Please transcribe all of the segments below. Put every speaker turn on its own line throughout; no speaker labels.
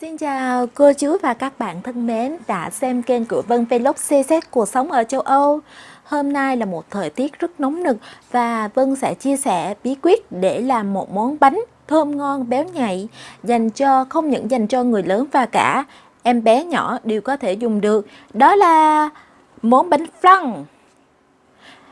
Xin chào cô chú và các bạn thân mến đã xem kênh của Vân Vlog CZ cuộc sống ở châu Âu. Hôm nay là một thời tiết rất nóng nực và Vân sẽ chia sẻ bí quyết để làm một món bánh thơm ngon béo nhạy, dành cho, không những dành cho người lớn và cả em bé nhỏ đều có thể dùng được. Đó là món bánh flan,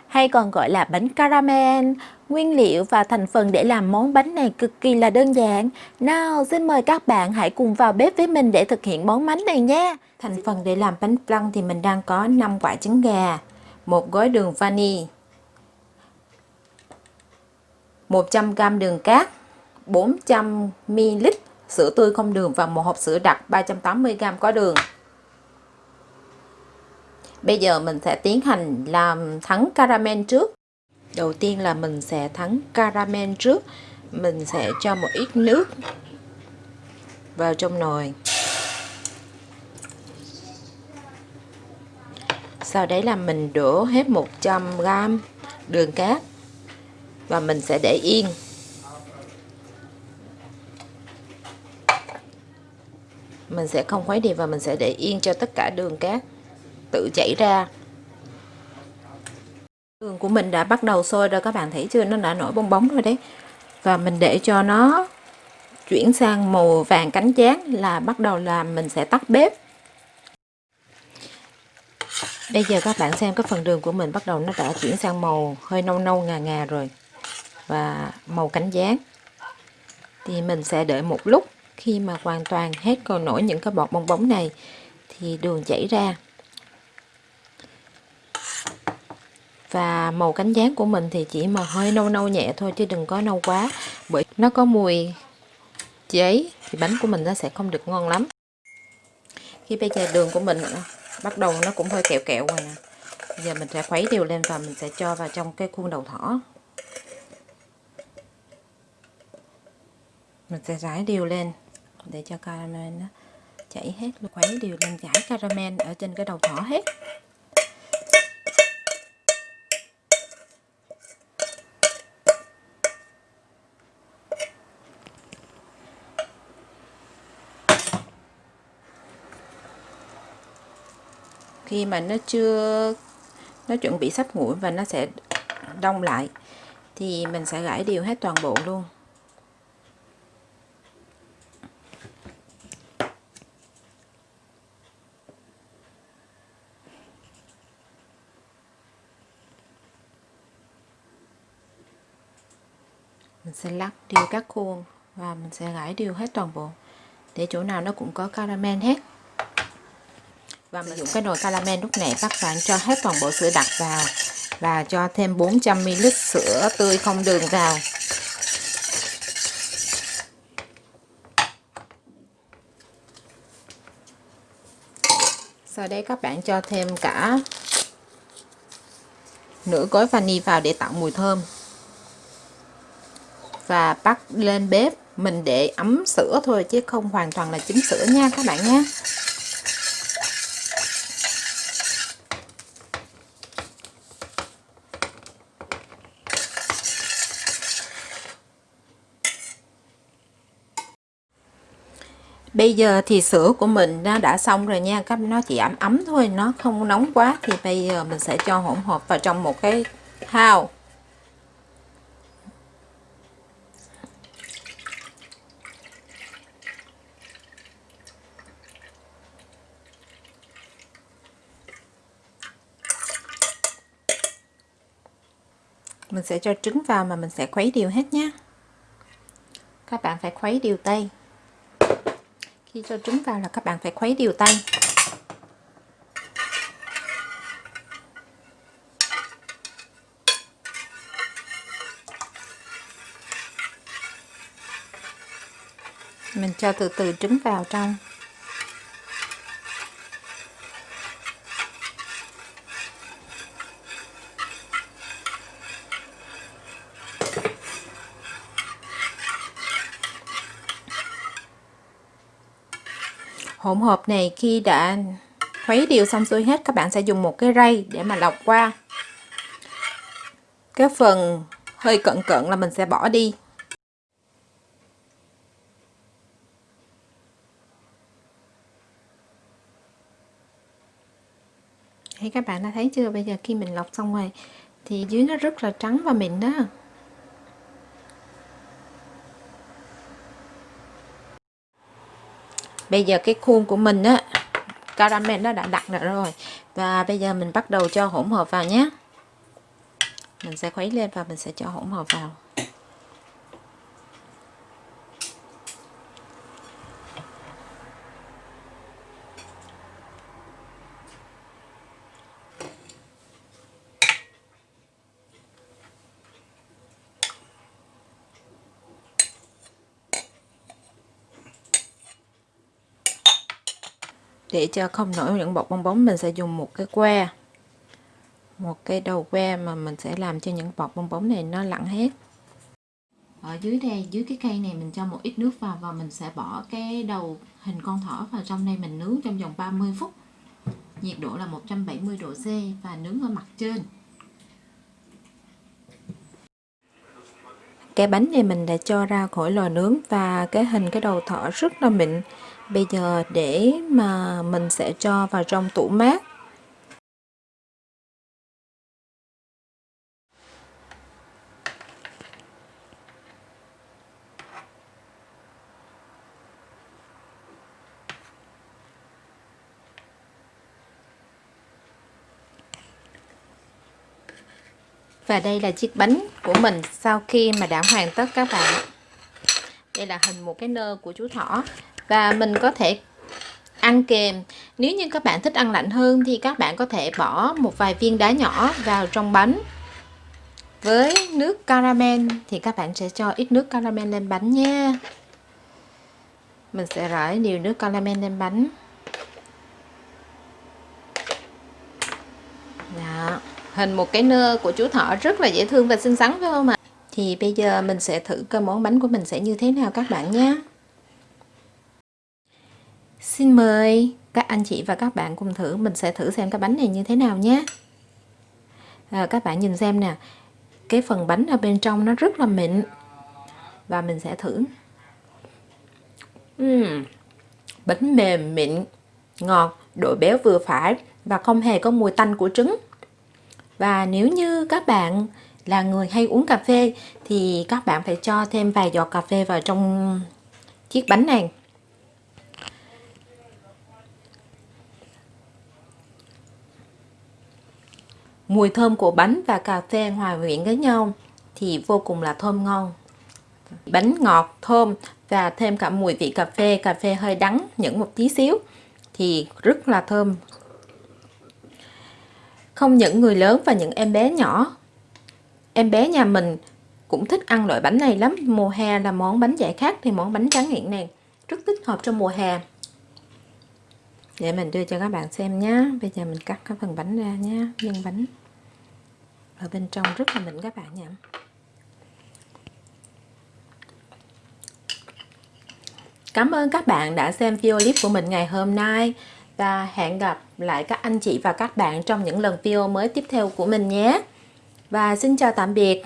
hay còn gọi là bánh caramel. Nguyên liệu và thành phần để làm món bánh này cực kỳ là đơn giản. Nào, xin mời các bạn hãy cùng vào bếp với mình để thực hiện món bánh này nha. Thành phần để làm bánh flan thì mình đang có 5 quả trứng gà, một gói đường vani, 100g đường cát, 400ml sữa tươi không đường và một hộp sữa đặc 380g có đường. Bây giờ mình sẽ tiến hành làm thắng caramel trước. Đầu tiên là mình sẽ thắng caramel trước. Mình sẽ cho một ít nước vào trong nồi. Sau đấy là mình đổ hết 100g đường cát và mình sẽ để yên. Mình sẽ không khuấy đều và mình sẽ để yên cho tất cả đường cát tự chảy ra đường của mình đã bắt đầu sôi rồi, các bạn thấy chưa? Nó đã nổi bong bóng rồi đấy. Và mình để cho nó chuyển sang màu vàng cánh chán là bắt đầu là mình sẽ tắt bếp. Bây giờ các bạn xem cái phần đường của mình bắt đầu nó đã chuyển sang màu hơi nâu nâu, ngà ngà rồi. Và màu cánh gián thì mình sẽ đợi một lúc. Khi mà hoàn toàn hết còn nổi những cái bọt bong bóng này, thì đường chảy ra. Và màu cánh gián của mình thì chỉ mà hơi nâu nâu nhẹ thôi chứ đừng có nâu quá. Bởi nó có mùi giấy thì bánh của mình nó sẽ không được ngon lắm. Khi bây giờ đường của mình bắt đầu nó cũng hơi kẹo kẹo rồi nè. Giờ mình sẽ khuấy đều lên và mình sẽ cho vào trong cái khuôn đầu thỏ. Mình sẽ rải đều lên để cho caramel nó chảy hết, khuấy đều lên rải caramel ở trên cái đầu thỏ hết. Khi mà nó chưa, nó chuẩn bị sắp nguội và nó sẽ đông lại, thì mình sẽ gãi đều hết toàn bộ luôn. Mình sẽ lắc đều các khuôn và mình sẽ gãi đều hết toàn bộ, để chỗ nào nó cũng có caramel hết và mình dùng cái nồi caramel lúc này các bạn cho hết toàn bộ sữa đặc vào. Và cho thêm 400ml sữa tươi không đường vào. Sau đấy các bạn cho thêm cả nửa gói vani vào để tạo mùi thơm. Và bắt lên bếp mình để ấm sữa thôi chứ không hoàn toàn là chín sữa nha các bạn nhé bây giờ thì sữa của mình nó đã xong rồi nha. Các nó chỉ ấm ấm thôi, nó không nóng quá. Thì bây giờ mình sẽ cho hỗn hợp vào trong một cái thao. Mình sẽ cho trứng vào mà mình sẽ khuấy đều hết nhé các bạn phải khuấy đều tay khi cho trứng vào là các bạn phải khuấy đều tay. Mình cho từ từ trứng vào trong. hỗn hợp này khi đã khuấy đều xong xuôi hết, các bạn sẽ dùng một cái rây để mà lọc qua. Cái phần hơi cận cận là mình sẽ bỏ đi. Thấy các bạn đã thấy chưa? Bây giờ khi mình lọc xong rồi thì dưới nó rất là trắng và mịn đó. Bây giờ cái khuôn của mình á, caramel nó đã đặt được rồi. Và bây giờ mình bắt đầu cho hỗn hợp vào nhé. Mình sẽ khuấy lên và mình sẽ cho hỗn hợp vào. Để cho không nổi những bọt bong bóng, mình sẽ dùng một cái que, một cái đầu que mà mình sẽ làm cho những bọt bong bóng này nó lặn hết. Ở dưới đây, dưới cái cây này mình cho một ít nước vào và mình sẽ bỏ cái đầu hình con thỏ vào trong đây mình nướng trong vòng 30 phút. Nhiệt độ là 170 độ C và nướng ở mặt trên. Cái bánh này mình đã cho ra khỏi lò nướng và cái hình cái đầu thỏ rất là mịn bây giờ để mà mình sẽ cho vào trong tủ mát Và đây là chiếc bánh của mình sau khi mà đã hoàn tất các bạn. Đây là hình một cái nơ của chú thỏ và mình có thể ăn kèm. Nếu như các bạn thích ăn lạnh hơn thì các bạn có thể bỏ một vài viên đá nhỏ vào trong bánh. Với nước caramel thì các bạn sẽ cho ít nước caramel lên bánh nha. Mình sẽ rải nhiều nước caramel lên bánh. Đó. hình một cái nơ của chú thỏ rất là dễ thương và xinh xắn phải không ạ? Thì bây giờ mình sẽ thử coi món bánh của mình sẽ như thế nào các bạn nhé. Xin mời các anh chị và các bạn cùng thử. Mình sẽ thử xem cái bánh này như thế nào nhé. À, Các bạn nhìn xem nè. Cái phần bánh ở bên trong nó rất là mịn. Và mình sẽ thử. Uhm, Bánh mềm mịn Ngọt, độ béo vừa phải Và không hề có mùi tanh của trứng. Và nếu như các bạn là người hay uống cà phê Thì các bạn phải cho thêm vài giọt cà phê vào trong chiếc bánh này. Mùi thơm của bánh và cà phê hòa quyện với nhau thì vô cùng là thơm ngon. Bánh ngọt, thơm và thêm cả mùi vị cà phê, cà phê hơi đắng những một tí xíu thì rất là thơm. Không những người lớn và những em bé nhỏ. Em bé nhà mình cũng thích ăn loại bánh này lắm. Mùa hè là món bánh giải khát thì món bánh tráng miệng này rất thích hợp trong mùa hè. Để mình đưa cho các bạn xem nhé. Bây giờ mình cắt cái phần bánh ra nhé, nhân bánh ở bên trong rất là mịn các bạn nha Cảm ơn các bạn đã xem video clip của mình ngày hôm nay và hẹn gặp lại các anh chị và các bạn trong những lần video mới tiếp theo của mình nhé. Và xin chào tạm biệt.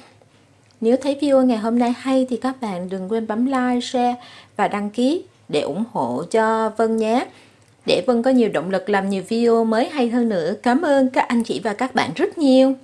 Nếu thấy video ngày hôm nay hay thì các bạn đừng quên bấm like, share và đăng ký để ủng hộ cho Vân nhé. Để Vân có nhiều động lực làm nhiều video mới hay hơn nữa. Cảm ơn các anh chị và các bạn rất nhiều.